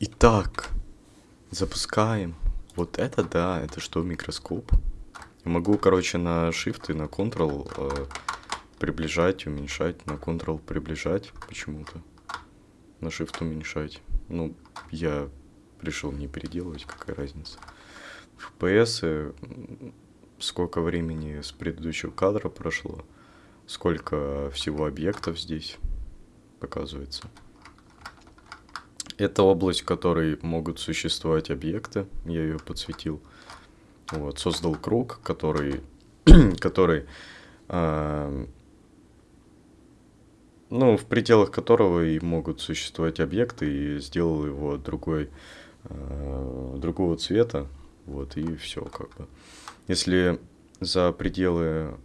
Итак, запускаем. Вот это да, это что, микроскоп? Я могу, короче, на Shift и на Ctrl э, приближать, уменьшать, на Ctrl приближать почему-то. На Shift уменьшать. Ну, я решил не переделывать, какая разница. FPS, сколько времени с предыдущего кадра прошло, сколько всего объектов здесь показывается. Это область, в которой могут существовать объекты. Я ее подсветил. Вот, создал круг, который, который э, ну, в пределах которого и могут существовать объекты, и сделал его другой, э, другого цвета, вот, и все, как бы. Если за пределы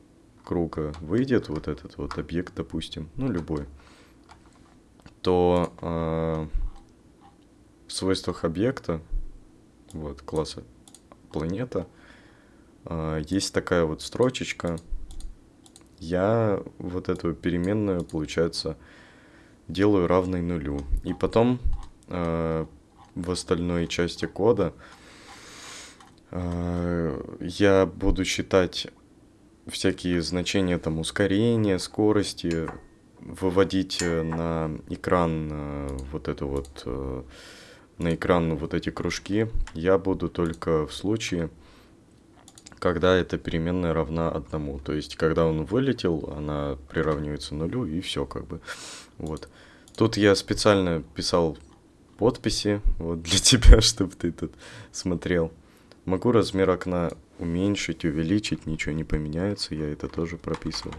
круга выйдет вот этот вот объект, допустим, ну, любой, то э, свойствах объекта, вот, класса планета, э, есть такая вот строчечка. Я вот эту переменную, получается, делаю равной нулю. И потом э, в остальной части кода э, я буду считать всякие значения там ускорения, скорости, выводить на экран э, вот это вот э, на экран вот эти кружки я буду только в случае, когда эта переменная равна одному. То есть, когда он вылетел, она приравнивается нулю, и все как бы. Вот. Тут я специально писал подписи вот для тебя, чтобы ты тут смотрел. Могу размер окна уменьшить, увеличить, ничего не поменяется, я это тоже прописывал.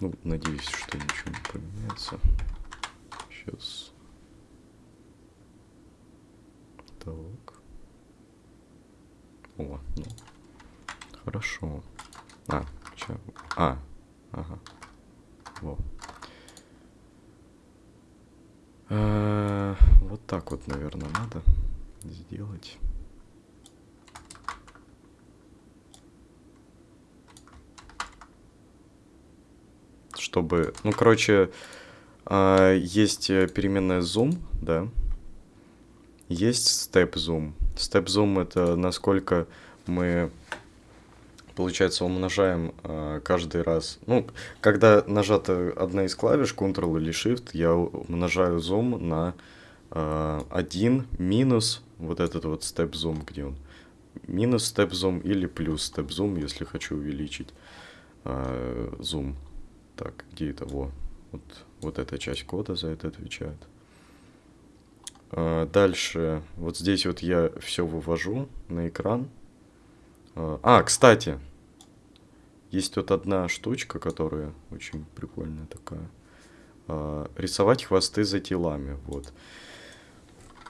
Ну, надеюсь, что ничего не поменяется. Сейчас. Так. О, ну. Хорошо. А, чё? А, ага. Во. А, вот так вот, наверное, надо сделать. Чтобы, ну, короче, а, есть переменная zoom, да, есть. Step zoom это насколько мы, получается, умножаем э, каждый раз. Ну, когда нажата одна из клавиш, Ctrl или Shift, я умножаю zoom на э, 1 минус вот этот вот zoom, где он. Минус zoom или плюс zoom, если хочу увеличить э, zoom. Так, где это? Во. Вот, вот эта часть кода за это отвечает. А, дальше, вот здесь вот я все вывожу на экран. А, а, кстати, есть вот одна штучка, которая очень прикольная такая. А, рисовать хвосты за телами, вот.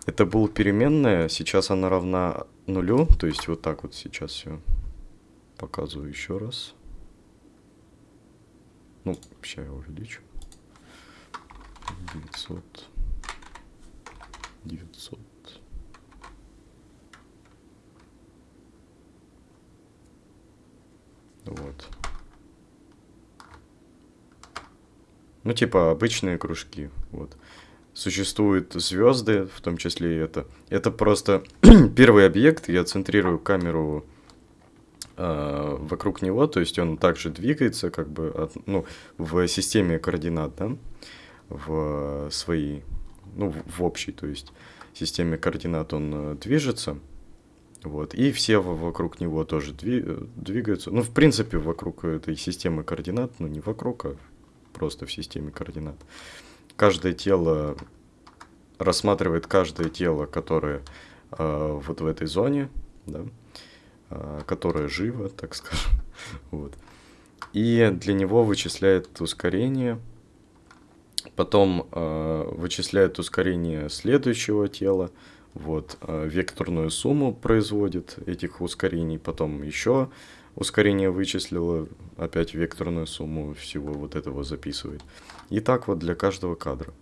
Это был переменная, сейчас она равна нулю, то есть вот так вот сейчас все показываю еще раз. Ну, сейчас я увеличу. 900. 900. Вот. Ну, типа обычные кружки. Вот. Существуют звезды, в том числе и это. Это просто первый объект. Я центрирую камеру э, вокруг него, то есть он также двигается, как бы, от, ну, в системе координат, да, в своей ну, в общей, то есть системе координат он э, движется, вот, и все вокруг него тоже э, двигаются. Ну, в принципе, вокруг этой системы координат, ну, не вокруг, а просто в системе координат. Каждое тело рассматривает каждое тело, которое э, вот в этой зоне, да, э, которое живо, так скажем, вот. И для него вычисляет ускорение, потом э, вычисляет ускорение следующего тела, вот, э, векторную сумму производит этих ускорений, потом еще ускорение вычислило, опять векторную сумму всего вот этого записывает. И так вот для каждого кадра.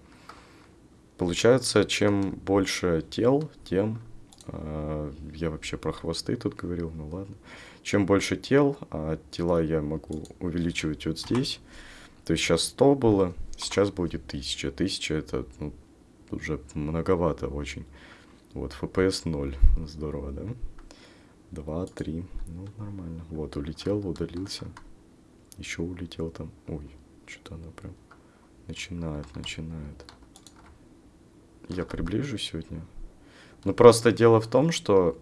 Получается, чем больше тел, тем... Э, я вообще про хвосты тут говорил, ну ладно. Чем больше тел, а тела я могу увеличивать вот здесь. То есть сейчас 100 было, Сейчас будет тысяча. Тысяча это ну, уже многовато очень. Вот, FPS 0. Здорово, да? 2, 3. Ну, нормально. Вот, улетел, удалился. Еще улетел там. Ой, что-то она прям начинает, начинает. Я приближу сегодня. Ну, просто дело в том, что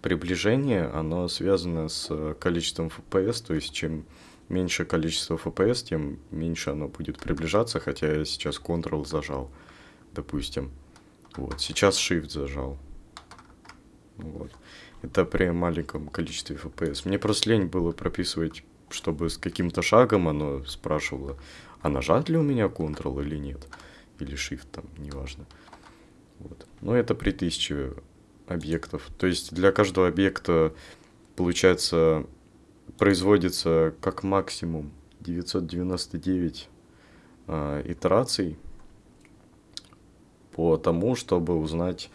приближение, оно связано с количеством FPS, то есть чем меньше количество FPS, тем меньше оно будет приближаться, хотя я сейчас Ctrl зажал, допустим. Вот, сейчас Shift зажал. Вот. Это при маленьком количестве FPS. Мне просто лень было прописывать, чтобы с каким-то шагом оно спрашивало, а нажать ли у меня Ctrl или нет. Или Shift там, неважно. Вот. Но это при 1000 объектов. То есть для каждого объекта, получается, производится как максимум 999 э, итераций по тому, чтобы узнать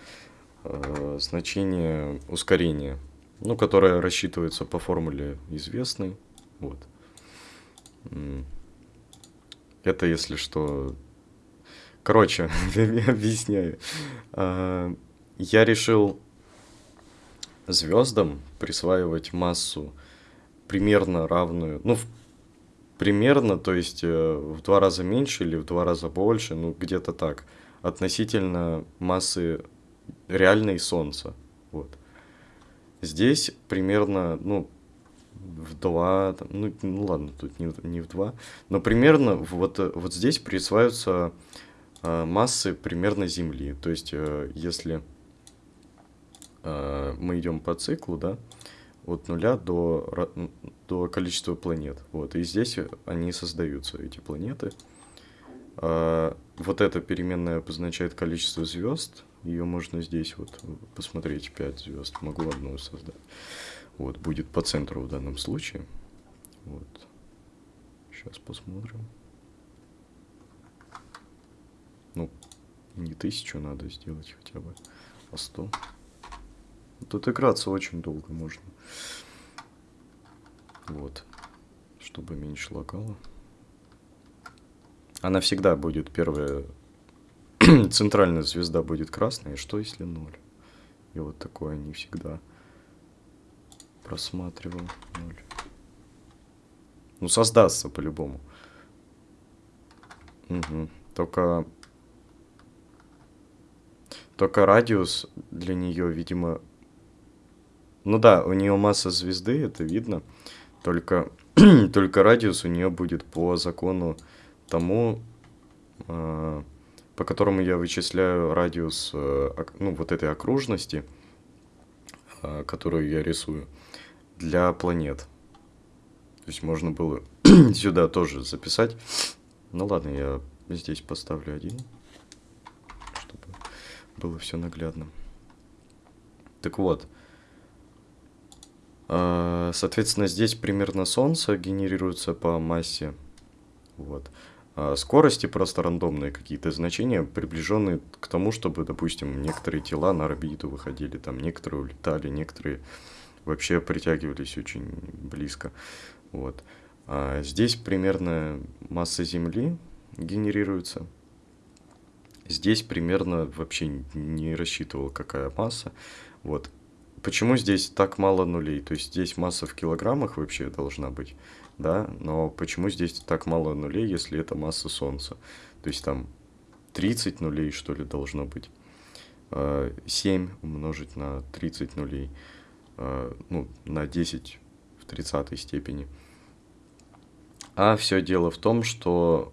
э, значение ускорения, ну, которое рассчитывается по формуле известной. Вот. Это, если что... Короче, объясняю. А, я решил звездам присваивать массу примерно равную, ну, примерно, то есть э, в два раза меньше или в два раза больше, ну, где-то так относительно массы реальной Солнца. Вот. Здесь примерно, ну, в два, ну, ну ладно, тут не, не в два, но примерно вот, вот здесь присваиваются э, массы примерно Земли. То есть, э, если э, мы идем по циклу, да, от нуля до, до количества планет. Вот, и здесь они создаются, эти планеты. А, вот эта переменная обозначает количество звезд. Ее можно здесь вот посмотреть 5 звезд. Могу одну создать. Вот, будет по центру в данном случае. Вот. Сейчас посмотрим. Ну, не тысячу надо сделать хотя бы, а сто. Тут играться очень долго можно. Вот. Чтобы меньше лагало. Она всегда будет первая... Центральная звезда будет красная. Что если ноль? И вот такое не всегда просматривал. Ноль. Ну, создастся по-любому. Угу. Только... Только радиус для нее, видимо... Ну да, у нее масса звезды, это видно. Только, только радиус у нее будет по закону тому, э, по которому я вычисляю радиус э, ну, вот этой окружности, э, которую я рисую, для планет. То есть можно было сюда тоже записать. Ну ладно, я здесь поставлю один, чтобы было все наглядно. Так вот, соответственно, здесь примерно Солнце генерируется по массе. Вот. А, скорости просто рандомные какие-то значения, приближенные к тому, чтобы, допустим, некоторые тела на орбиту выходили, там некоторые улетали, некоторые вообще притягивались очень близко. Вот. А здесь примерно масса Земли генерируется. Здесь примерно вообще не рассчитывал, какая масса. Вот. Почему здесь так мало нулей? То есть здесь масса в килограммах вообще должна быть да, но почему здесь так мало нулей, если это масса Солнца? То есть там 30 нулей, что ли, должно быть. 7 а, умножить на 30 нулей, а, ну, на 10 в 30 степени. А все дело в том, что,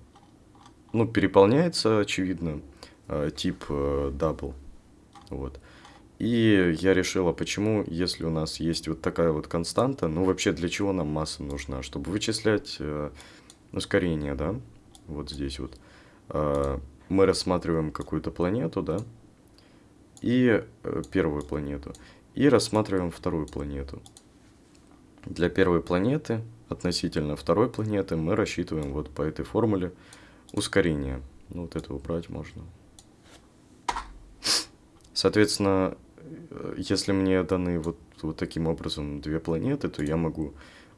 ну, переполняется, очевидно, а, тип э, double. Вот. И я решила, почему, если у нас есть вот такая вот константа, ну вообще для чего нам масса нужна? Чтобы вычислять э, ускорение, да? Вот здесь вот. Э, мы рассматриваем какую-то планету, да? И э, первую планету. И рассматриваем вторую планету. Для первой планеты относительно второй планеты мы рассчитываем вот по этой формуле ускорение. Ну вот это убрать можно. Соответственно, если мне даны вот, вот таким образом две планеты, то я могу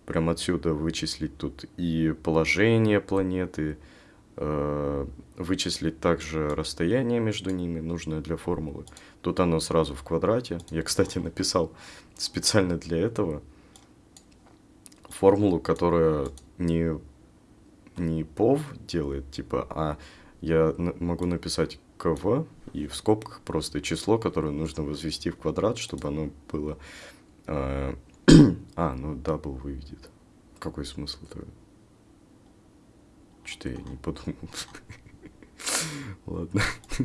прямо отсюда вычислить тут и положение планеты, э, вычислить также расстояние между ними, нужное для формулы. Тут оно сразу в квадрате. Я, кстати, написал специально для этого формулу, которая не, не pow делает, типа, а я могу написать КВ и в скобках просто число, которое нужно возвести в квадрат, чтобы оно было... Э, а, ну double выведет. Какой смысл тогда? Что-то я не подумал. Ладно.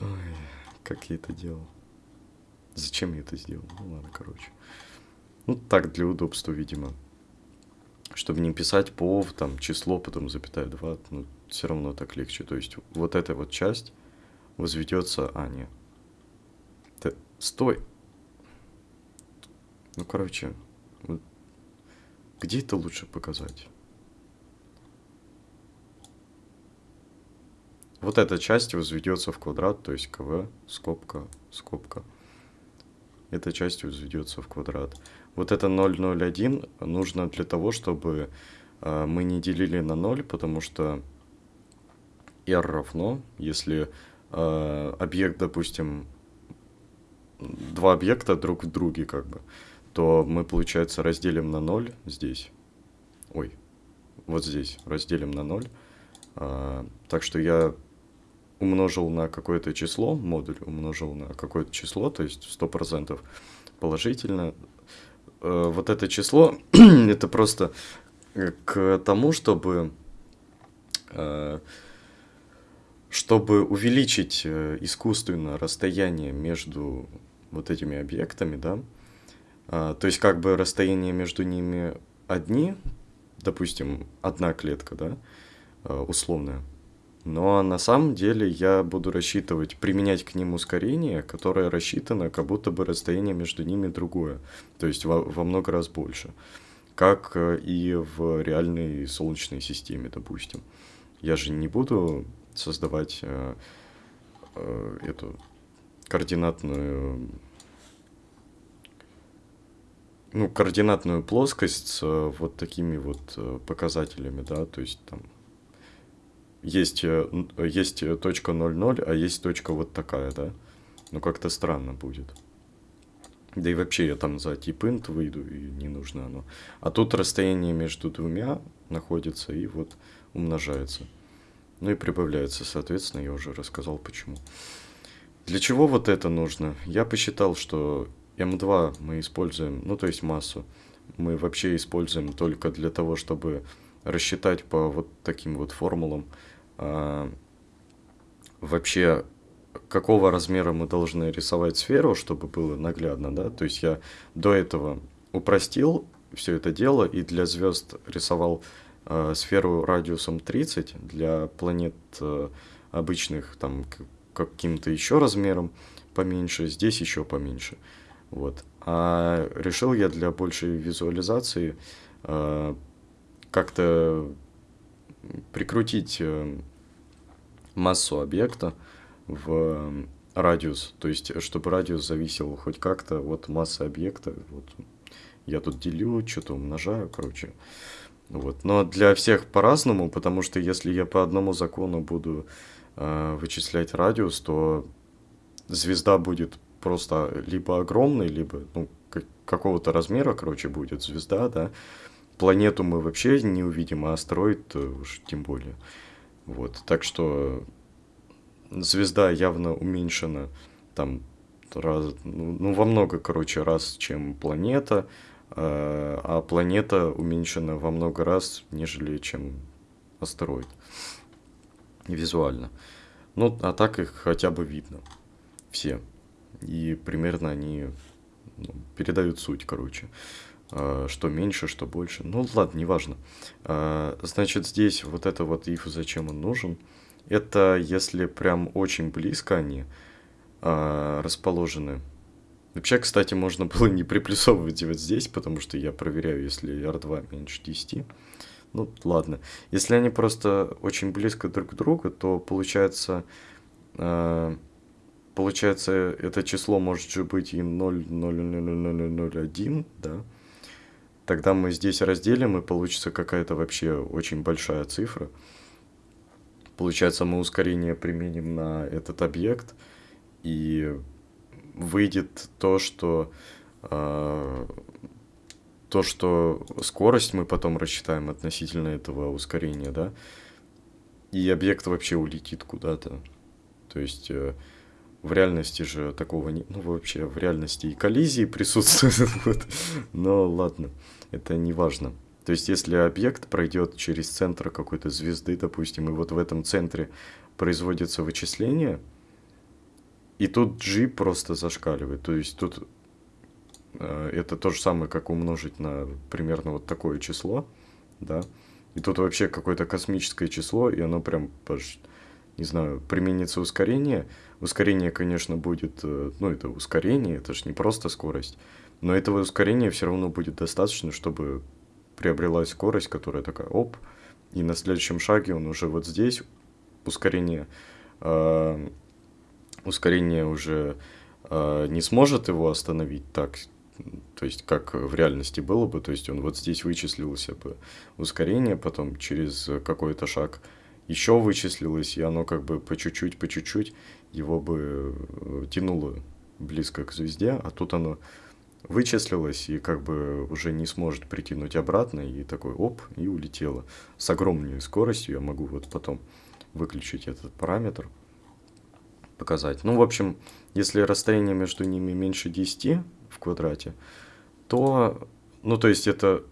Ой, как я это делал? Зачем я это сделал? Ну ладно, короче. Ну так, для удобства, видимо. Чтобы не писать пов, там, число, потом запятая 2, ну, все равно так легче. То есть вот эта вот часть возведется... А, нет. Ты... Стой! Ну, короче, вот где это лучше показать? Вот эта часть возведется в квадрат, то есть КВ, скобка, скобка. Эта часть возведется в квадрат. Вот это 0,01 нужно для того, чтобы э, мы не делили на 0, потому что r равно, если э, объект, допустим, два объекта друг в друге, как бы, то мы, получается, разделим на 0 здесь. Ой, вот здесь разделим на 0. А, так что я умножил на какое-то число, модуль умножил на какое-то число, то есть 100% положительно. А, вот это число, это просто к тому, чтобы, а, чтобы увеличить э, искусственно расстояние между вот этими объектами, да, а, то есть как бы расстояние между ними одни, допустим, одна клетка, да, а, условная, но на самом деле я буду рассчитывать, применять к ним ускорение, которое рассчитано, как будто бы расстояние между ними другое, то есть во, во много раз больше, как э, и в реальной Солнечной системе, допустим. Я же не буду создавать э, э, эту координатную ну, координатную плоскость с вот такими вот показателями, да, то есть там есть, э, есть точка 0,0, а есть точка вот такая, да? Ну, как-то странно будет. Да и вообще я там за тип int выйду, и не нужно оно. А тут расстояние между двумя находится и вот умножается. Ну и прибавляется, соответственно, я уже рассказал почему. Для чего вот это нужно? Я посчитал, что М2 мы используем, ну то есть массу, мы вообще используем только для того, чтобы рассчитать по вот таким вот формулам, а, вообще какого размера мы должны рисовать сферу, чтобы было наглядно, да, то есть я до этого упростил все это дело и для звезд рисовал сферу радиусом 30, для планет э, обычных там каким-то еще размером поменьше, здесь еще поменьше, вот. А решил я для большей визуализации э, как-то прикрутить э, массу объекта в радиус, то есть чтобы радиус зависел хоть как-то от массы объекта. Вот я тут делю, что-то умножаю, короче. Вот. Но для всех по-разному, потому что если я по одному закону буду э, вычислять радиус, то звезда будет просто либо огромной, либо ну, какого-то размера, короче, будет звезда, да, Планету мы вообще не увидим, а астероид уж тем более. Вот, так что звезда явно уменьшена там раз, ну, ну во много, короче, раз, чем планета, э, а планета уменьшена во много раз, нежели чем астероид визуально. Ну, а так их хотя бы видно все. И примерно они ну, передают суть, короче. А, что меньше, что больше. Ну ладно, неважно. А, значит, здесь вот это вот if, зачем он нужен. Это если прям очень близко они расположены. Вообще, кстати, можно было не приплюсовывать вот здесь, потому что я проверяю, если R2 меньше 10. Ну, ладно. Если они просто очень близко друг к другу, то получается, получается, это число может же быть и 0,00001, да, Тогда мы здесь разделим, и получится какая-то вообще очень большая цифра. Получается, мы ускорение применим на этот объект, и выйдет то, что э, то, что скорость мы потом рассчитаем относительно этого ускорения, да, и объект вообще улетит куда-то. То есть э, в реальности же такого не... Ну, вообще, в реальности и коллизии присутствуют. Но ладно, это не важно. То есть, если объект пройдет через центр какой-то звезды, допустим, и вот в этом центре производится вычисление, и тут G просто зашкаливает. То есть, тут э, это то же самое, как умножить на примерно вот такое число, да. И тут вообще какое-то космическое число, и оно прям, не знаю, применится ускорение – Ускорение, конечно, будет, э, ну, это ускорение, это же не просто скорость, но этого ускорения все равно будет достаточно, чтобы приобрелась скорость, которая такая, оп, и на следующем шаге он уже вот здесь, ускорение, э, ускорение уже э, не сможет его остановить так, то есть как в реальности было бы, то есть он вот здесь вычислился бы ускорение, потом через какой-то шаг еще вычислилось, и оно как бы по чуть-чуть, по чуть-чуть, его бы э, тянуло близко к звезде, а тут оно вычислилось и как бы уже не сможет притянуть обратно, и такой оп, и улетело. С огромной скоростью я могу вот потом выключить этот параметр, показать. Ну, в общем, если расстояние между ними меньше 10 в квадрате, то, ну, то есть это,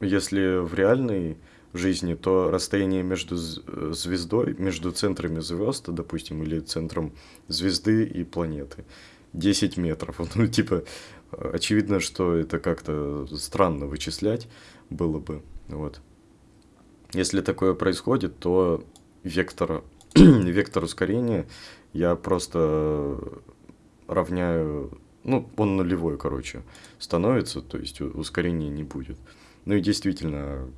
если в реальной жизни, то расстояние между звездой, между центрами звезд, допустим, или центром звезды и планеты 10 метров. Ну, типа, очевидно, что это как-то странно вычислять было бы. Вот. Если такое происходит, то вектор, вектор ускорения я просто равняю, ну, он нулевой, короче, становится, то есть ускорения не будет. Ну и действительно,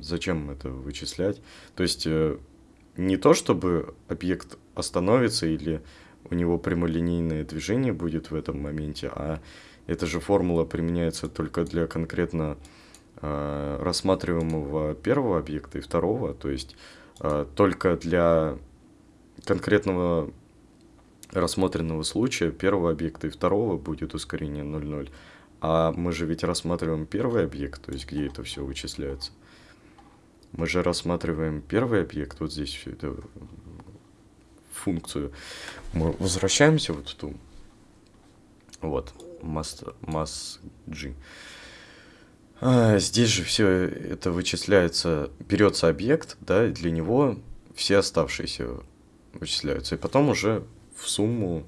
зачем это вычислять? То есть э, не то, чтобы объект остановится или у него прямолинейное движение будет в этом моменте, а эта же формула применяется только для конкретно э, рассматриваемого первого объекта и второго, то есть только для конкретного рассмотренного случая первого объекта и второго будет ускорение 0,0. А мы же ведь рассматриваем первый объект, то есть где это все вычисляется. Мы же рассматриваем первый объект, вот здесь всю эту функцию. Мы возвращаемся вот в ту, вот, mass, mass G. А, здесь же все это вычисляется, берется объект, да, и для него все оставшиеся вычисляются. И потом уже в сумму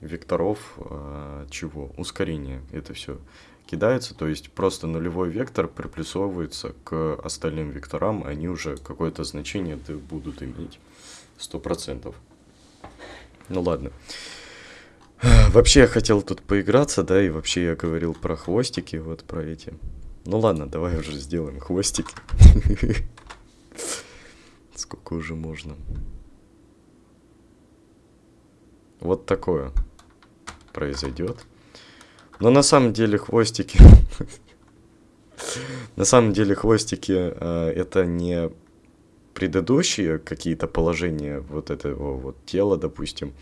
векторов а, чего? Ускорения. Это все кидается, то есть просто нулевой вектор приплюсовывается к остальным векторам, они уже какое-то значение будут иметь 100%. Ну ладно. Вообще я хотел тут поиграться, да, и вообще я говорил про хвостики, вот про эти. Ну ладно, давай уже сделаем хвостики. Сколько уже можно. Вот такое произойдет. Но на самом деле хвостики... На самом деле хвостики э, это не предыдущие какие-то положения вот этого вот тела, допустим,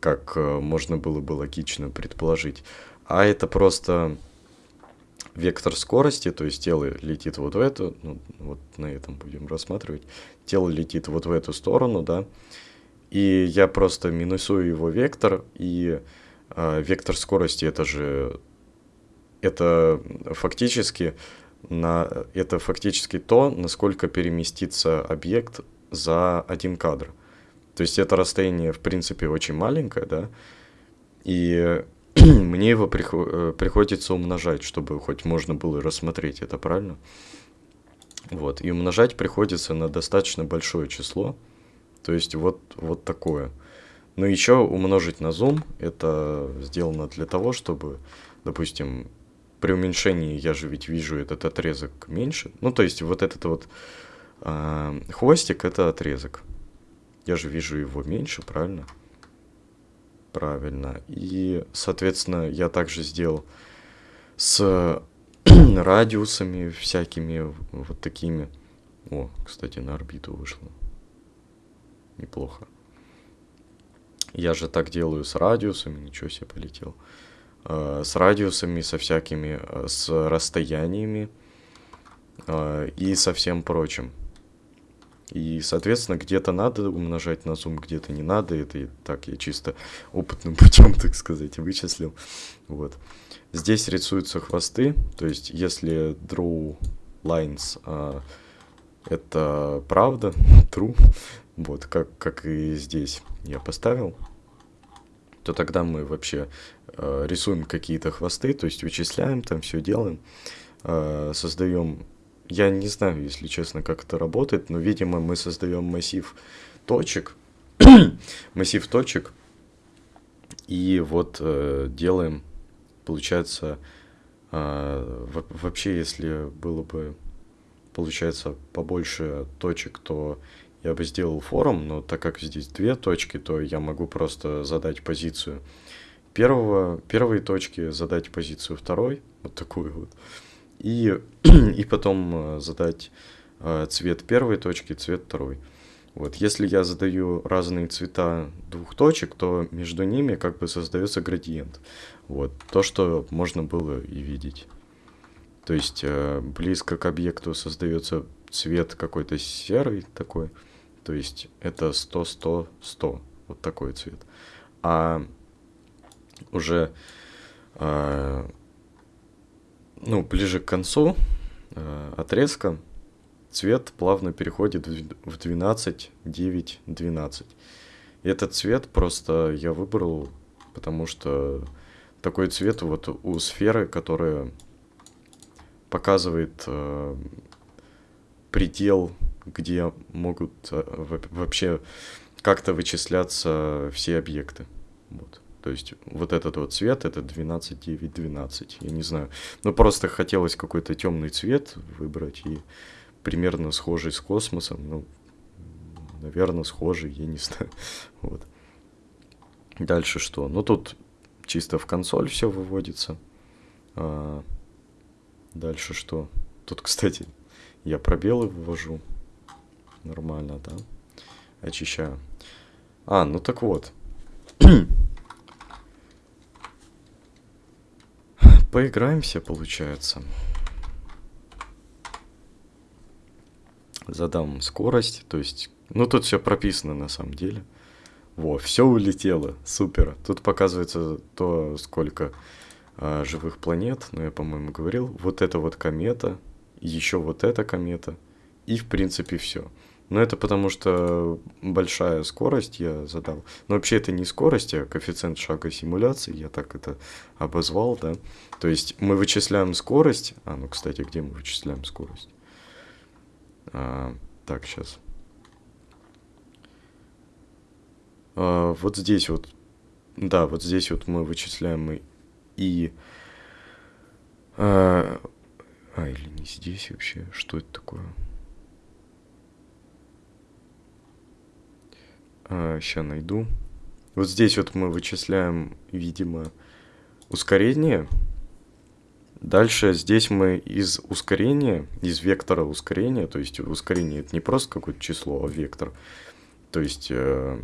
как э, можно было бы логично предположить, а это просто вектор скорости, то есть тело летит вот в эту, ну, вот на этом будем рассматривать, тело летит вот в эту сторону, да, и я просто минусую его вектор, и а, вектор скорости это же это фактически на это фактически то, насколько переместится объект за один кадр. То есть это расстояние в принципе очень маленькое, да, и мне его приход, э, приходится умножать, чтобы хоть можно было рассмотреть это правильно. Вот, и умножать приходится на достаточно большое число, то есть вот, вот такое. Но еще умножить на зум, это сделано для того, чтобы, допустим, при уменьшении я же ведь вижу этот отрезок меньше. Ну, то есть вот этот вот э, хвостик, это отрезок. Я же вижу его меньше, правильно? Правильно. И, соответственно, я также сделал с радиусами всякими вот такими. О, кстати, на орбиту вышло. Неплохо. Я же так делаю с радиусами, ничего себе полетел. Э, с радиусами, со всякими, э, с расстояниями э, и со всем прочим. И, соответственно, где-то надо умножать на зум, где-то не надо. Это и так я чисто опытным путем, так сказать, вычислил. Вот. Здесь рисуются хвосты, то есть если draw lines а, это правда, true, вот, как, как и здесь я поставил, то тогда мы вообще э, рисуем какие-то хвосты, то есть вычисляем там, все делаем, э, создаем я не знаю, если честно, как это работает, но, видимо, мы создаем массив точек, массив точек, и вот э, делаем, получается, э, вообще, если было бы, получается, побольше точек, то я бы сделал форум, но так как здесь две точки, то я могу просто задать позицию первого, первой точки, задать позицию второй, вот такую вот, и, и потом э, задать э, цвет первой точки, цвет второй. Вот, если я задаю разные цвета двух точек, то между ними как бы создается градиент. Вот, то, что можно было и видеть. То есть э, близко к объекту создается цвет какой-то серый такой. То есть это 100, 100, 100. Вот такой цвет. А уже ну, ближе к концу э, отрезка цвет плавно переходит в 12, 9, 12. И этот цвет просто я выбрал, потому что такой цвет вот у сферы, которая показывает э, предел, где могут э, вообще как-то вычисляться все объекты. Вот. То есть вот этот вот цвет, это 12, 9, 12. Я не знаю. Ну, просто хотелось какой-то темный цвет выбрать и примерно схожий с космосом. Ну, наверное, схожий, я не знаю. Вот. Дальше что? Ну, тут чисто в консоль все выводится. А, дальше что? Тут, кстати, я пробелы вывожу. Нормально, да? Очищаю. А, ну так вот. Поиграемся, получается. Задам скорость, то есть... Ну, тут все прописано на самом деле. Во, все улетело, супер. Тут показывается то, сколько а, живых планет, ну, я, по-моему, говорил. Вот это вот комета, еще вот эта комета, и, в принципе, все. Но это потому что большая скорость я задал. Но вообще это не скорость, а коэффициент шага симуляции, я так это обозвал, да. То есть мы вычисляем скорость. А, ну, кстати, где мы вычисляем скорость? А, так, сейчас. А, вот здесь вот. Да, вот здесь вот мы вычисляем и... А, а или не здесь вообще? Что это такое? А, найду. Вот здесь вот мы вычисляем, видимо, ускорение. Дальше здесь мы из ускорения, из вектора ускорения, то есть ускорение это не просто какое-то число, а вектор. То есть э,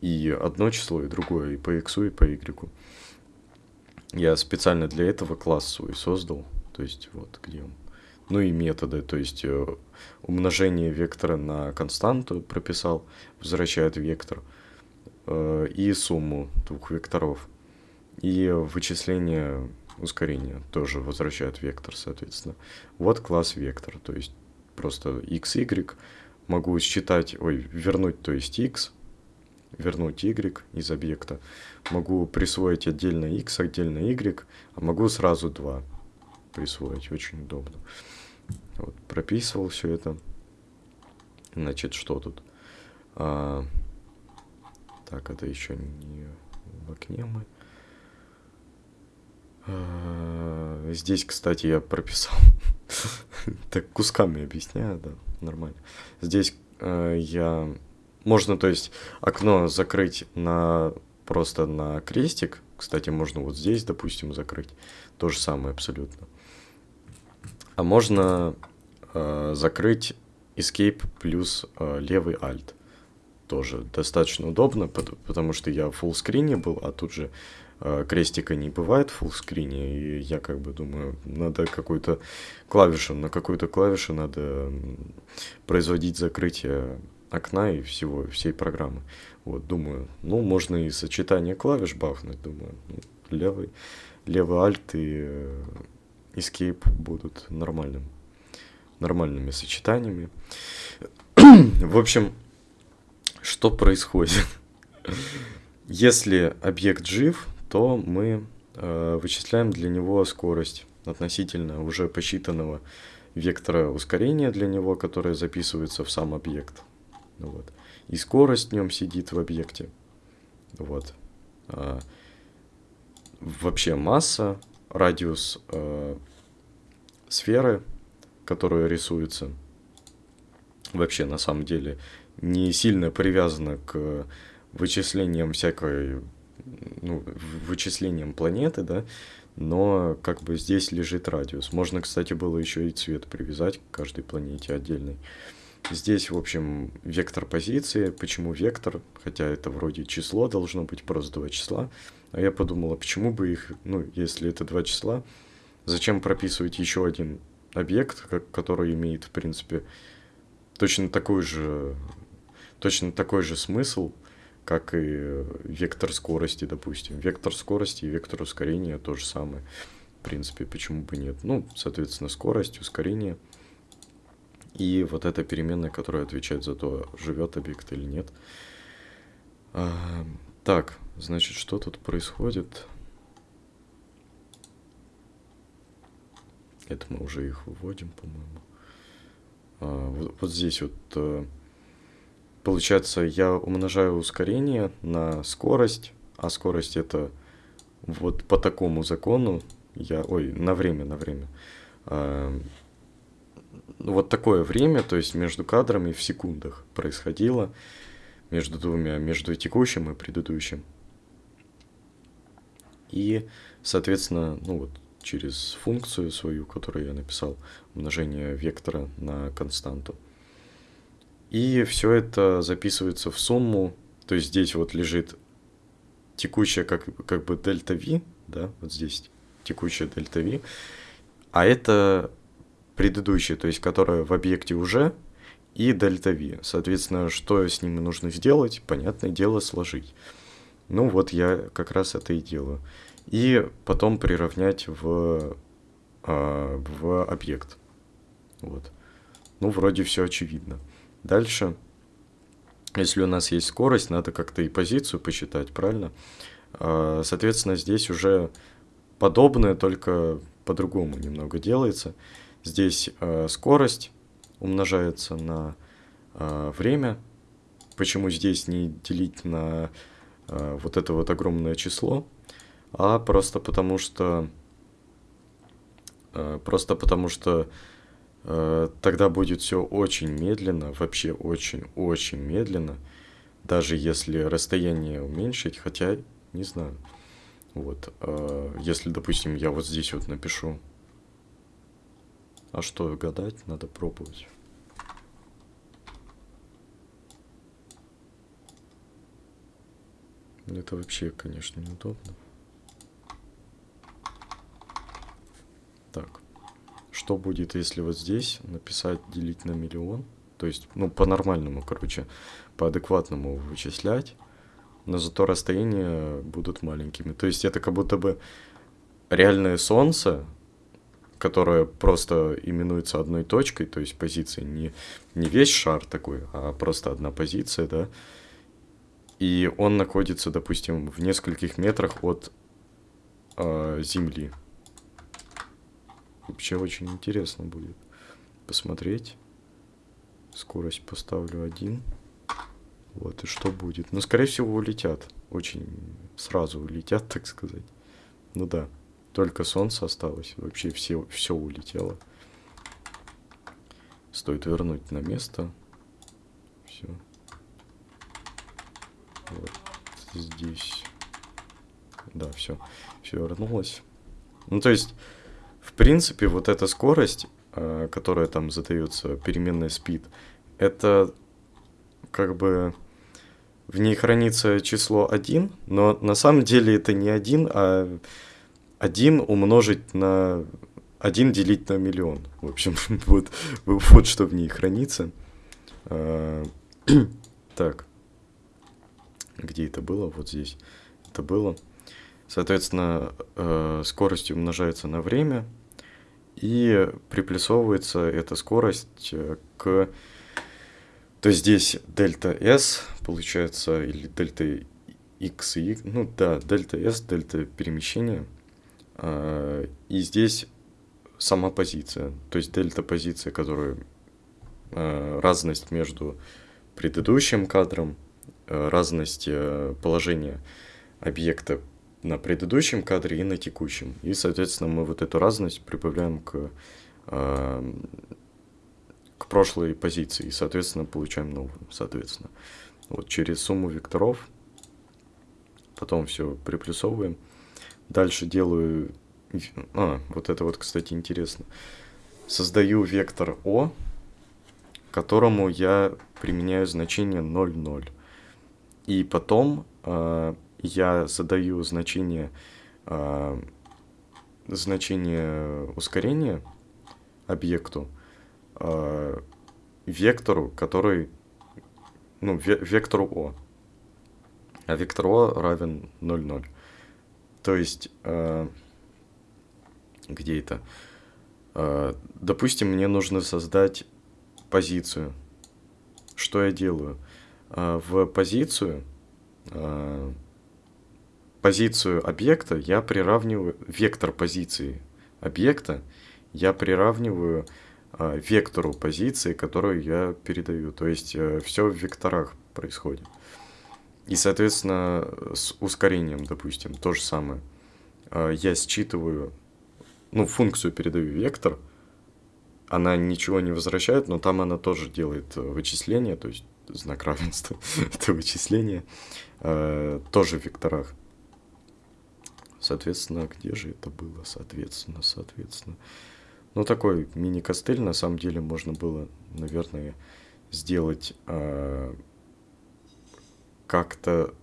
и одно число, и другое, и по x, и по y. Я специально для этого класс свой создал. То есть вот где он. Ну и методы, то есть э, умножение вектора на константу прописал, возвращает вектор, э, и сумму двух векторов. И вычисление ускорения тоже возвращает вектор, соответственно. Вот класс вектор, то есть просто x, y могу считать, ой, вернуть, то есть x, вернуть y из объекта. Могу присвоить отдельно x, отдельно y, а могу сразу два присвоить, очень удобно. Вот, прописывал все это. Значит, что тут? А, так, это еще не в окне мы. А, здесь, кстати, я прописал. так, кусками объясняю, да, нормально. Здесь а, я... Можно, то есть, окно закрыть на просто на крестик. Кстати, можно вот здесь, допустим, закрыть. То же самое абсолютно. А можно э, закрыть Escape плюс э, левый Alt. Тоже достаточно удобно, потому что я в фуллскрине был, а тут же э, крестика не бывает в фуллскрине, и я как бы думаю, надо какую-то клавишу, на какую-то клавишу надо производить закрытие окна и всего, всей программы. Вот, думаю, ну, можно и сочетание клавиш бахнуть, думаю, ну, левый, левый Alt и э, Escape будут нормальным, нормальными сочетаниями. В общем, что происходит? Если объект жив, то мы э, вычисляем для него скорость относительно уже посчитанного вектора ускорения для него, которое записывается в сам объект. Вот. И скорость в нем сидит в объекте. Вот. А, вообще масса, радиус э, сферы, которая рисуется, вообще на самом деле не сильно привязана к вычислениям всякой, ну, вычислениям планеты, да, но как бы здесь лежит радиус. Можно, кстати, было еще и цвет привязать к каждой планете отдельный. Здесь, в общем, вектор позиции. Почему вектор? Хотя это вроде число должно быть, просто два числа. А я подумал, а почему бы их, ну, если это два числа, зачем прописывать еще один объект, который имеет, в принципе, точно такой же, точно такой же смысл, как и вектор скорости, допустим. Вектор скорости и вектор ускорения то же самое. В принципе, почему бы нет? Ну, соответственно, скорость, ускорение – и вот эта переменная, которая отвечает за то, живет объект или нет. Так, значит, что тут происходит? Это мы уже их выводим, по-моему. А, вот, вот здесь вот, а, получается, я умножаю ускорение на скорость, а скорость это вот по такому закону, я, ой, на время, на время. А, вот такое время, то есть между кадрами в секундах происходило, между двумя, между текущим и предыдущим. И, соответственно, ну вот через функцию свою, которую я написал, умножение вектора на константу. И все это записывается в сумму, то есть здесь вот лежит текущая как, как бы дельта V, да, вот здесь текущая дельта V, а это предыдущее, то есть которое в объекте уже, и дельта V. Соответственно, что с ними нужно сделать? Понятное дело, сложить. Ну вот я как раз это и делаю. И потом приравнять в, э, в объект. Вот. Ну, вроде все очевидно. Дальше, если у нас есть скорость, надо как-то и позицию посчитать, правильно? Э, соответственно, здесь уже подобное, только по-другому немного делается. Здесь э, скорость умножается на время. Почему здесь не делить на вот это вот огромное число? А просто потому что... Э, просто потому что э, тогда будет все очень медленно, вообще очень-очень медленно. Даже если расстояние уменьшить, хотя не знаю. Вот, э, если, допустим, я вот здесь вот напишу а что гадать, надо пробовать. Это вообще, конечно, неудобно. Так. Что будет, если вот здесь написать делить на миллион? То есть, ну, по-нормальному, короче, по-адекватному вычислять, но зато расстояния будут маленькими. То есть это как будто бы реальное солнце которая просто именуется одной точкой, то есть позиция не, не весь шар такой, а просто одна позиция, да, и он находится, допустим, в нескольких метрах от э, Земли. Вообще очень интересно будет посмотреть. Скорость поставлю один. Вот, и что будет? Ну, скорее всего, улетят. Очень сразу улетят, так сказать. Ну да. Только солнце осталось. Вообще все, все улетело. Стоит вернуть на место. Все. Вот здесь. да, все, все вернулось. Ну, то есть, в принципе, вот эта скорость, э, которая там задается переменной speed, это как бы в ней хранится число 1, но на самом деле это не 1, а 1 умножить на 1 делить на миллион. В общем, вот, вот что в ней хранится. А, так. Где это было? Вот здесь. Это было. Соответственно, э, скорость умножается на время, и приплюсовывается эта скорость э, к... То есть здесь дельта S получается, или дельта X Y, ну да, дельта S, дельта перемещения. А, и здесь сама позиция, то есть дельта позиция, которая э, разность между предыдущим кадром, разность э, положения объекта на предыдущем кадре и на текущем. И, соответственно, мы вот эту разность прибавляем к, э, к прошлой позиции. И, соответственно, получаем новую, соответственно. Вот через сумму векторов. Потом все приплюсовываем. Дальше делаю... А, вот это вот, кстати, интересно. Создаю вектор О, которому я применяю значение 0,0. И потом э, я задаю значение, э, значение ускорения объекту, э, вектору, который, ну, вектору О. А вектор О равен 0,0. То есть, э, где это? Э, допустим, мне нужно создать позицию. Что я делаю? В позицию э, позицию объекта я приравниваю, вектор позиции объекта я приравниваю э, вектору позиции, которую я передаю. То есть э, все в векторах происходит. И, соответственно, с ускорением, допустим, то же самое. Э, я считываю, ну, функцию передаю вектор, она ничего не возвращает, но там она тоже делает э, вычисление, то есть знак равенства, это вычисление, э, тоже в векторах. Соответственно, где же это было? Соответственно, соответственно. Ну, такой мини-костыль, на самом деле, можно было, наверное, сделать э, как-то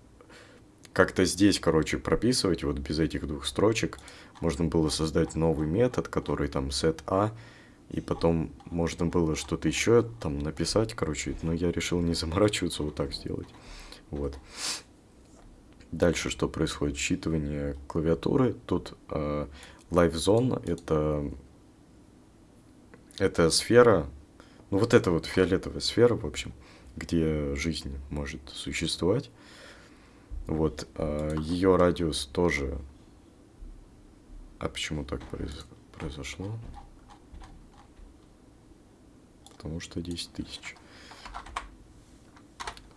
как-то здесь, короче, прописывать, вот без этих двух строчек, можно было создать новый метод, который там set a, и потом можно было что-то еще там написать, короче, но я решил не заморачиваться, вот так сделать. Вот. Дальше что происходит? Считывание клавиатуры. Тут э, Live Zone это, это сфера, ну вот это вот фиолетовая сфера, в общем, где жизнь может существовать. Вот, э, ее радиус тоже... А почему так произ... произошло? Потому что 10 тысяч.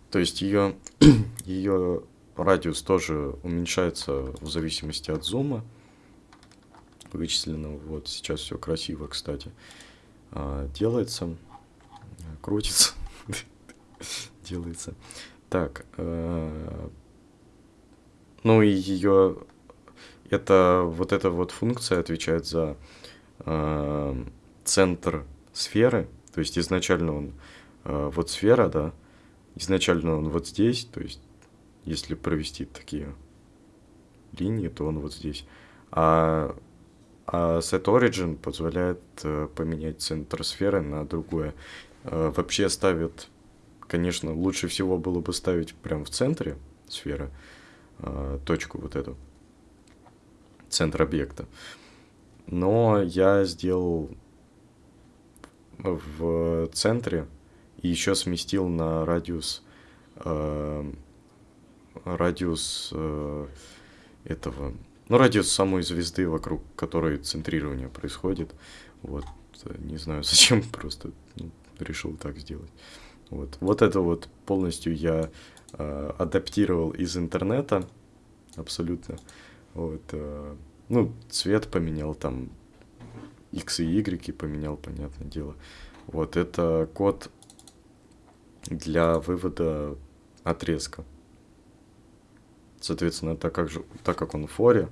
То есть ее, ее радиус тоже уменьшается в зависимости от зума вычисленного. Вот сейчас все красиво, кстати, а, делается, крутится, делается. Так, э, ну и ее, это вот эта вот функция отвечает за э, центр сферы, то есть изначально он э, вот сфера, да, изначально он вот здесь, то есть если провести такие линии, то он вот здесь. А, а Set Origin позволяет э, поменять центр сферы на другое. Э, вообще ставит, конечно, лучше всего было бы ставить прямо в центре сферы, э, точку вот эту, центр объекта. Но я сделал в центре и еще сместил на радиус э, радиус э, этого, ну, радиус самой звезды, вокруг которой центрирование происходит. Вот, не знаю зачем, просто ну, решил так сделать. Вот, вот это вот полностью я э, адаптировал из интернета, абсолютно. Вот, э, ну, цвет поменял там, X и Y поменял, понятное дело. Вот, это код для вывода отрезка Соответственно, так как, же, так как он в форе,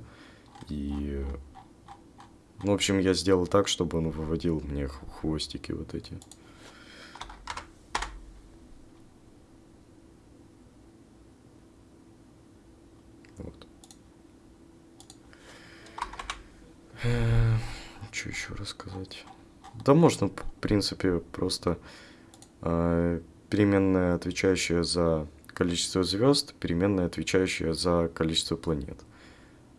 и... Ну, в общем, я сделал так, чтобы он выводил мне хвостики вот эти. Вот. Что еще рассказать? Да можно, в принципе, просто э, переменная, отвечающая за количество звезд, переменная, отвечающая за количество планет.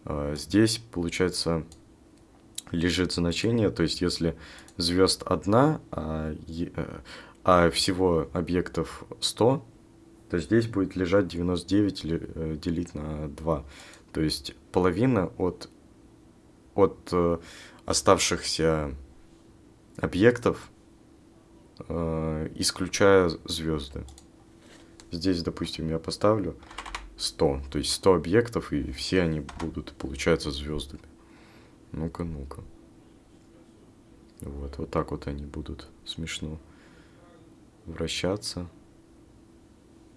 Э, здесь, получается, лежит значение, то есть если звезд одна, а, э, а всего объектов 100, то здесь будет лежать 99 э, делить на 2. То есть половина от, от э, оставшихся объектов, э, исключая звезды. Здесь, допустим, я поставлю 100, то есть 100 объектов, и все они будут, получается, звездами. Ну-ка, ну-ка. Вот, вот так вот они будут смешно вращаться.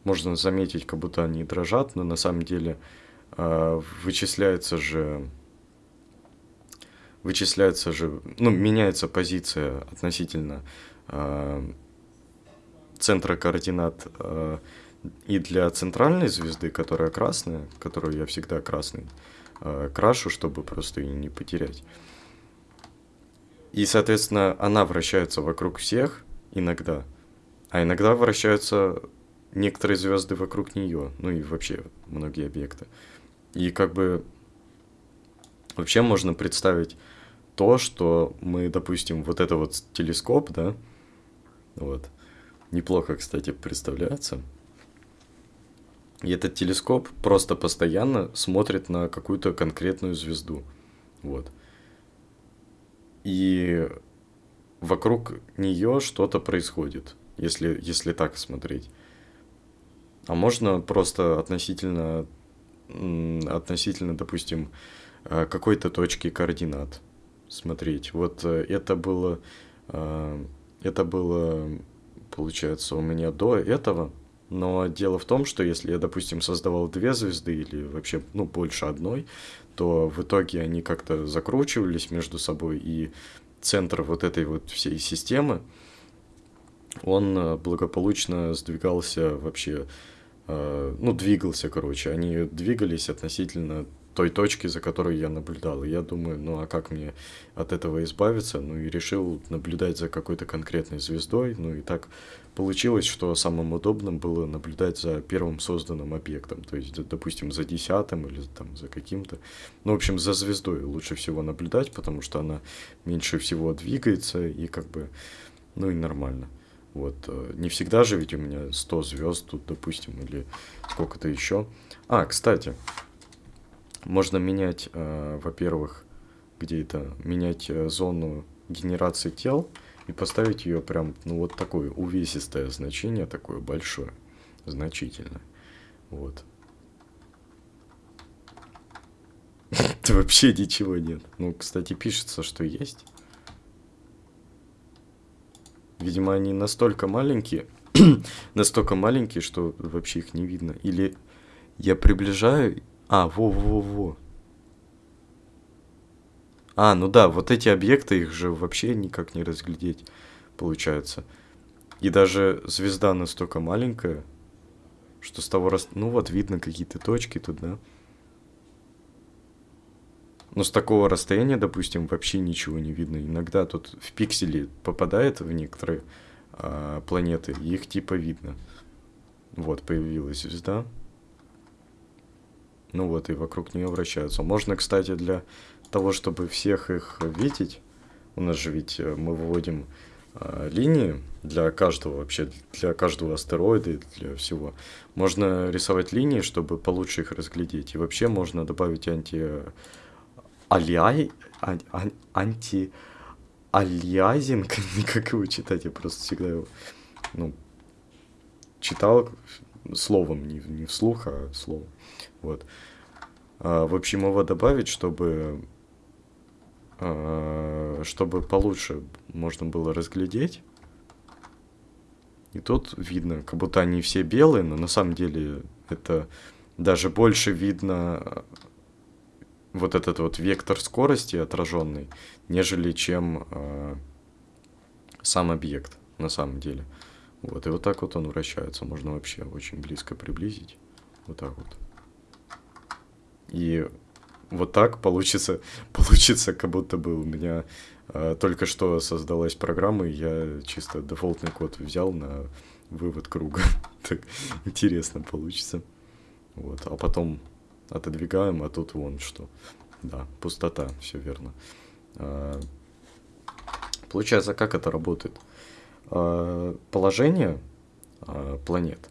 Можно заметить, как будто они дрожат, но на самом деле э, вычисляется же вычисляется же, ну, меняется позиция относительно э, центра координат э, и для центральной звезды, которая красная, которую я всегда красный э, крашу, чтобы просто ее не потерять. И, соответственно, она вращается вокруг всех иногда, а иногда вращаются некоторые звезды вокруг нее, ну и вообще многие объекты. И как бы вообще можно представить то, что мы, допустим, вот это вот телескоп, да, вот, неплохо, кстати, представляется. И этот телескоп просто постоянно смотрит на какую-то конкретную звезду, вот. И вокруг нее что-то происходит, если, если так смотреть. А можно просто относительно, относительно, допустим, э, какой-то точки координат смотреть. Вот э, это было, э, это было, получается, у меня до этого. Но дело в том, что если я, допустим, создавал две звезды или вообще, ну, больше одной, то в итоге они как-то закручивались между собой, и центр вот этой вот всей системы, он э, благополучно сдвигался вообще, ну, двигался, короче, они двигались относительно той точки, за которой я наблюдал. Я думаю, ну а как мне от этого избавиться? Ну и решил наблюдать за какой-то конкретной звездой. Ну и так получилось, что самым удобным было наблюдать за первым созданным объектом. То есть, допустим, за десятым или там за каким-то. Ну, в общем, за звездой лучше всего наблюдать, потому что она меньше всего двигается и как бы, ну и нормально. Вот, э, не всегда же ведь у меня 100 звезд тут, допустим, или сколько-то еще. А, кстати, можно менять, э, во-первых, где это, менять э, зону генерации тел и поставить ее прям, ну, вот такое увесистое значение, такое большое, значительное. Вот. Вообще ничего нет. Ну, кстати, пишется, что есть. Видимо, они настолько маленькие, настолько маленькие, что вообще их не видно. Или я приближаю а, во-во-во. А, ну да, вот эти объекты, их же вообще никак не разглядеть, получается. И даже звезда настолько маленькая, что с того раз... Ну вот, видно какие-то точки тут, да? Но с такого расстояния, допустим, вообще ничего не видно. Иногда тут в пиксели попадает в некоторые а, планеты, их типа видно. Вот, появилась звезда. Ну вот, и вокруг нее вращаются. Можно, кстати, для того, чтобы всех их видеть, у нас же ведь э, мы выводим э, линии для каждого вообще, для каждого астероида и для всего. Можно рисовать линии, чтобы получше их разглядеть. И вообще можно добавить анти... Алиай... Ан... Анти... Алиазинг, как его читать, я просто всегда его, ну, читал словом, не, не вслух, а словом. Вот. А, в общем, его добавить, чтобы, а, чтобы получше можно было разглядеть. И тут видно, как будто они все белые, но на самом деле это даже больше видно вот этот вот вектор скорости отраженный, нежели чем э, сам объект на самом деле. Вот, и вот так вот он вращается. Можно вообще очень близко приблизить. Вот так вот. И вот так получится, получится, как будто бы у меня э, только что создалась программа, и я чисто дефолтный код взял на вывод круга. так интересно получится. Вот, а потом отодвигаем, а тут вон что. Да, пустота, все верно. А, получается, как это работает? А, положение а, планет.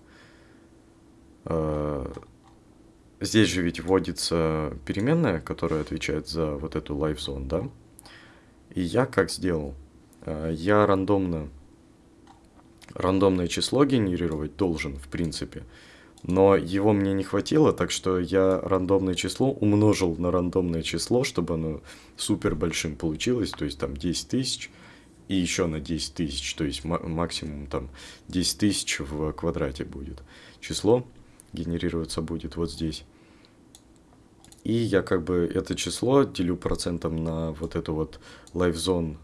Здесь же ведь вводится переменная, которая отвечает за вот эту life zone, да? И я как сделал? А, я рандомно рандомное число генерировать должен, в принципе но его мне не хватило, так что я рандомное число умножил на рандомное число, чтобы оно супер большим получилось, то есть там 10 тысяч и еще на 10 тысяч, то есть максимум там 10 тысяч в квадрате будет. Число генерироваться будет вот здесь. И я как бы это число делю процентом на вот эту вот lifezone,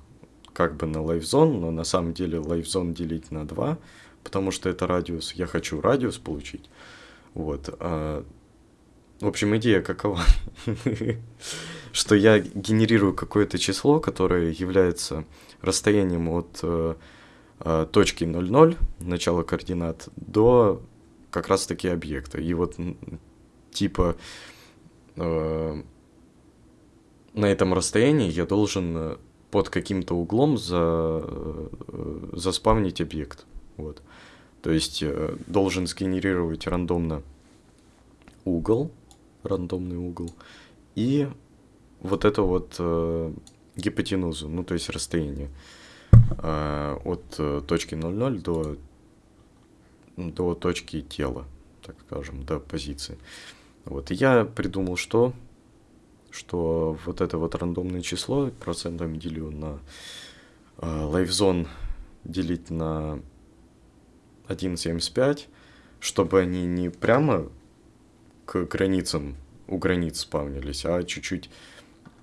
как бы на lifezone, но на самом деле lifezone делить на 2, потому что это радиус. Я хочу радиус получить. Вот. А, в общем, идея какова? Что я генерирую какое-то число, которое является расстоянием от э, э, точки 0,0, начала координат, до как раз-таки объекта. И вот типа э, на этом расстоянии я должен под каким-то углом за, заспавнить объект. Вот. То есть э, должен сгенерировать рандомно угол, рандомный угол, и вот это вот э, гипотенузу, ну то есть расстояние э, от э, точки 0,0 до, до точки тела, так скажем, до позиции. Вот, и я придумал, что, что вот это вот рандомное число процентом делю на э, лайфзон делить на 1.75, чтобы они не прямо к границам, у границ спавнились, а чуть-чуть,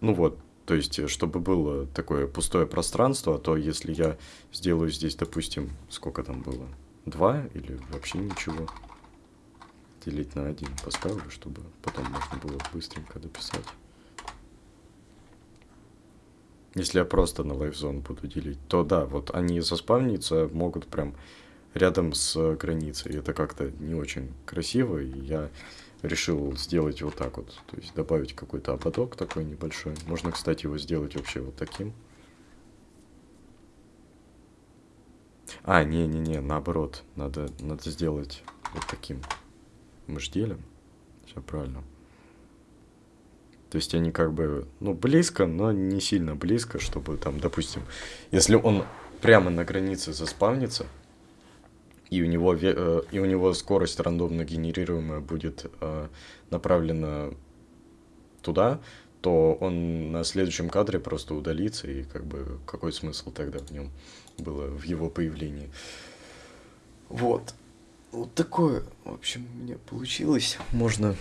ну вот, то есть, чтобы было такое пустое пространство, а то если я сделаю здесь, допустим, сколько там было, 2 или вообще ничего, делить на 1 поставлю, чтобы потом можно было быстренько дописать. Если я просто на LiveZone буду делить, то да, вот они заспавниться могут прям рядом с границей. Это как-то не очень красиво, и я решил сделать вот так вот. То есть добавить какой-то ободок такой небольшой. Можно, кстати, его сделать вообще вот таким. А, не-не-не, наоборот. Надо, надо сделать вот таким. Мы ж делим. Все правильно. То есть они как бы, ну, близко, но не сильно близко, чтобы там, допустим, если он прямо на границе заспавнится, и у него, э, и у него скорость рандомно генерируемая будет э, направлена туда, то он на следующем кадре просто удалится, и как бы какой смысл тогда в нем было, в его появлении. Вот. Вот такое, в общем, у меня получилось. Можно...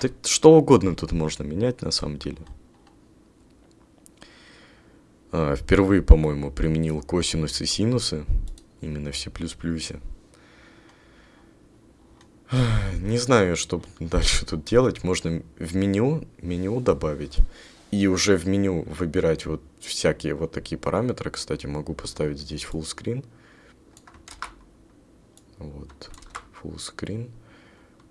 Да что угодно тут можно менять, на самом деле. А, впервые, по-моему, применил косинусы и синусы именно в C++. Не знаю, что дальше тут делать. Можно в меню, меню добавить. И уже в меню выбирать вот всякие вот такие параметры. Кстати, могу поставить здесь full screen. Вот, full screen.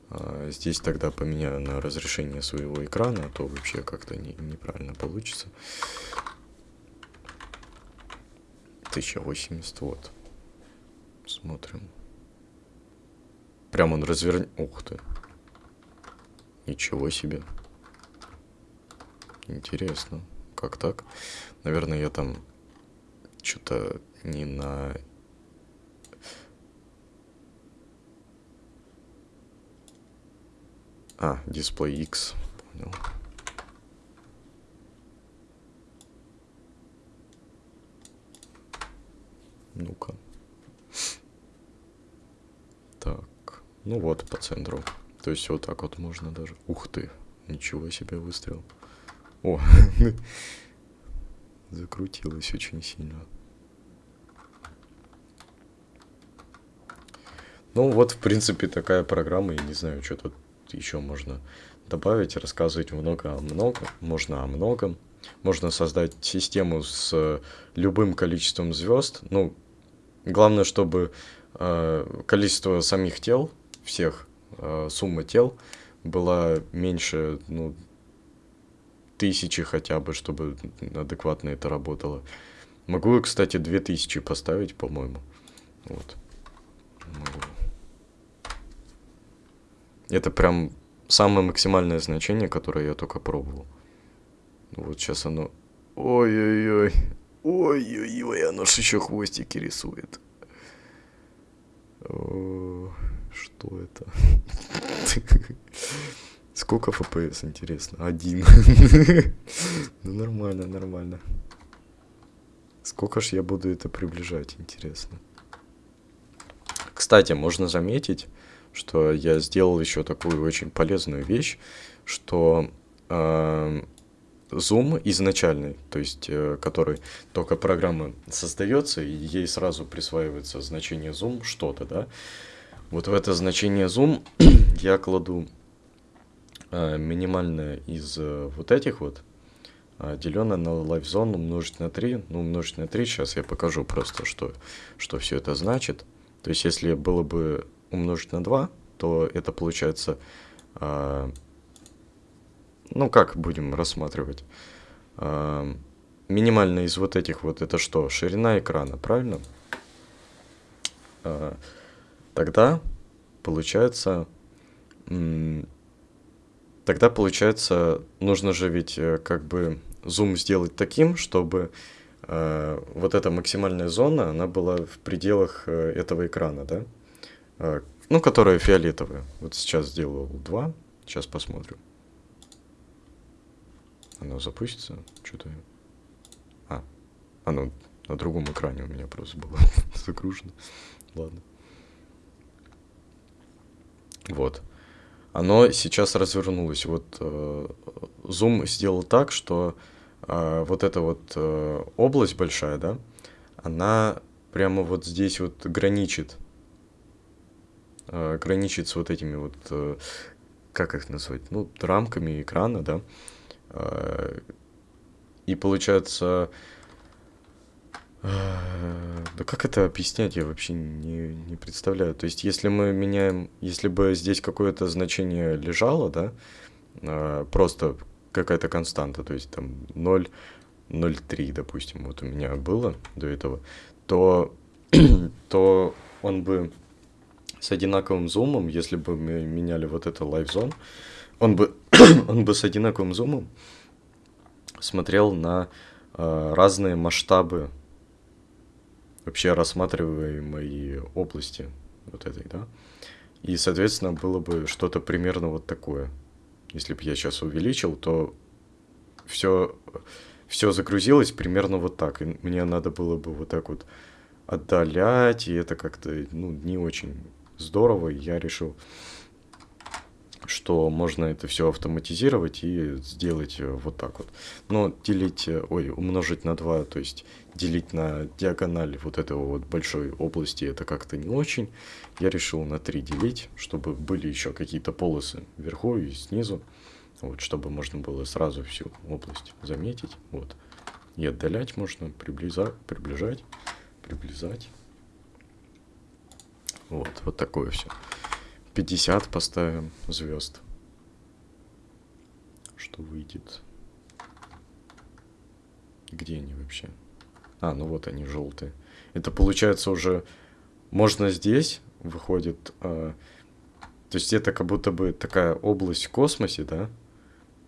А здесь тогда поменяю на разрешение своего экрана, а то вообще как-то не, неправильно получится. 1080, вот. Смотрим. Прям он развернет. Ух ты. Ничего себе. Интересно. Как так? Наверное, я там что-то не на... А, дисплей X. Понял. Ну-ка. Так. Ну вот, по центру. То есть вот так вот можно даже. Ух ты, ничего себе выстрел. О, закрутилось очень сильно. Ну вот, в принципе, такая программа, я не знаю, что тут еще можно добавить, рассказывать много о многом, можно о многом. Можно создать систему с любым количеством звезд. Ну, главное, чтобы э, количество самих тел, всех, э, сумма тел была меньше, ну, тысячи хотя бы, чтобы адекватно это работало. Могу, кстати, две тысячи поставить, по-моему. Вот. Могу. Это прям самое максимальное значение, которое я только пробовал. Вот сейчас оно... Ой-ой-ой. Ой-ой-ой, оно же еще хвостики рисует. О, что это? Сколько FPS, интересно? Один. ну, нормально, нормально. Сколько ж я буду это приближать, интересно. Кстати, можно заметить, что я сделал еще такую очень полезную вещь, что э, Zoom изначальный, то есть э, который только программа создается, и ей сразу присваивается значение Zoom что-то, да. Вот в это значение Zoom я кладу минимальное из э, вот этих вот, э, деленное на LiveZone умножить на 3. Ну, умножить на 3, сейчас я покажу просто, что, что все это значит. То есть, если было бы умножить на 2, то это получается... Э, ну, как будем рассматривать? Э, минимально из вот этих вот, это что? Ширина экрана, правильно? Э, тогда получается... Тогда получается, нужно же ведь э, как бы зум сделать таким, чтобы э, вот эта максимальная зона, она была в пределах э, этого экрана, да? Э, ну, которая фиолетовая. Вот сейчас сделал два. Сейчас посмотрим. Оно запустится? Что-то... А, оно на другом экране у меня просто было загружено. Ладно. Вот. Оно сейчас развернулось. Вот э, Zoom сделал так, что э, вот эта вот э, область большая, да, она прямо вот здесь вот граничит э, граничит с вот этими вот, э, как их назвать, ну, рамками экрана, да. Э, и получается, да как это объяснять, я вообще не, не представляю. То есть, если мы меняем, если бы здесь какое-то значение лежало, да, э, просто какая-то константа, то есть там 0, 0,3, допустим, вот у меня было до этого, то, то он бы с одинаковым зумом, если бы мы меняли вот это Live Zone, он бы, он бы с одинаковым зумом смотрел на э, разные масштабы вообще рассматриваемой области вот этой, да. И, соответственно, было бы что-то примерно вот такое. Если бы я сейчас увеличил, то все, все загрузилось примерно вот так. И мне надо было бы вот так вот отдалять, и это как-то ну, не очень здорово, и я решил, что можно это все автоматизировать и сделать э, вот так вот. Но делить, э, ой, умножить на 2, то есть делить на диагональ вот этого вот большой области, это как-то не очень. Я решил на 3 делить, чтобы были еще какие-то полосы вверху и снизу, вот, чтобы можно было сразу всю область заметить, вот. И отдалять можно, приблизать, приближать, приближать. Вот, вот такое все. 50 поставим звезд. Что выйдет? Где они вообще? А, ну вот они желтые. Это получается уже можно здесь выходит. Э, то есть это как будто бы такая область в космосе, да?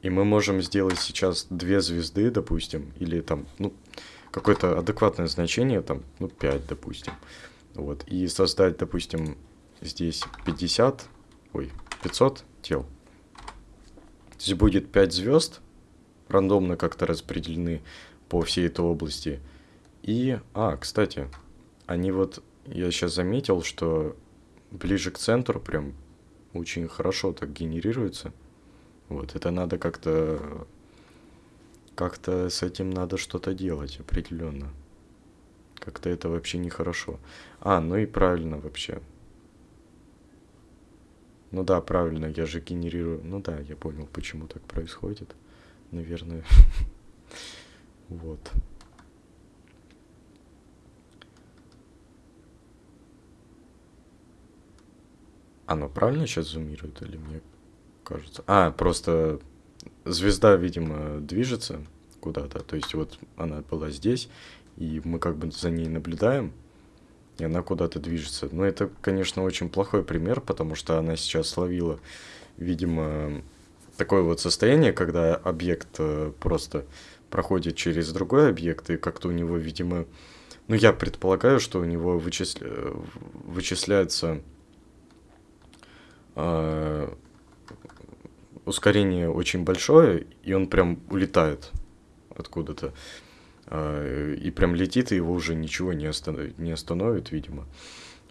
И мы можем сделать сейчас две звезды, допустим, или там, ну, какое-то адекватное значение, там, ну, 5, допустим. Вот, и создать, допустим, здесь 50, ой, 500 тел. Здесь будет 5 звезд, рандомно как-то распределены по всей этой области. И, а, кстати, они вот, я сейчас заметил, что ближе к центру, прям очень хорошо так генерируется. Вот, это надо как-то... Как-то с этим надо что-то делать определенно. Как-то это вообще нехорошо. А, ну и правильно вообще. Ну да, правильно, я же генерирую... Ну да, я понял, почему так происходит. Наверное. Вот. Оно правильно сейчас зумирует или мне кажется? А, просто звезда, видимо, движется куда-то. То есть вот она была здесь, и мы как бы за ней наблюдаем, и она куда-то движется. Но это, конечно, очень плохой пример, потому что она сейчас словила, видимо, такое вот состояние, когда объект э, просто проходит через другой объект, и как-то у него, видимо, ну, я предполагаю, что у него вычисля... вычисляется э, ускорение очень большое, и он прям улетает откуда-то. Э, и прям летит, и его уже ничего не, останов... не остановит, видимо.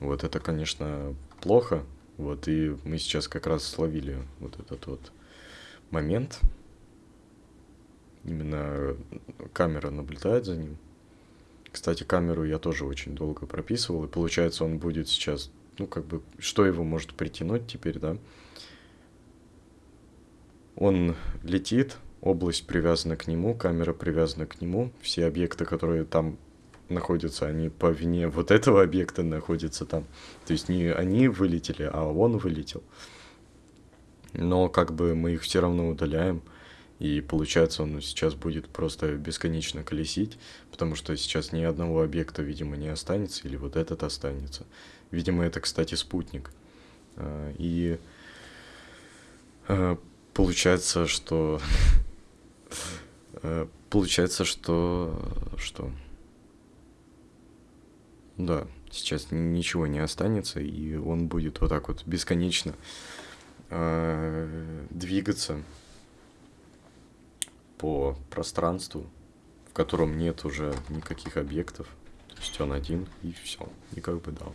Вот это, конечно, плохо. Вот, и мы сейчас как раз словили вот этот вот момент. Именно камера наблюдает за ним. Кстати, камеру я тоже очень долго прописывал, и получается он будет сейчас, ну, как бы, что его может притянуть теперь, да? Он летит, область привязана к нему, камера привязана к нему, все объекты, которые там находятся, они по вине вот этого объекта находятся там. То есть не они вылетели, а он вылетел. Но как бы мы их все равно удаляем. И получается, он сейчас будет просто бесконечно колесить, потому что сейчас ни одного объекта, видимо, не останется, или вот этот останется. Видимо, это, кстати, спутник. А, и а, получается, что... А, получается, что... Что? Да, сейчас ничего не останется, и он будет вот так вот бесконечно двигаться по пространству, в котором нет уже никаких объектов. То есть он один, и все. И как бы да.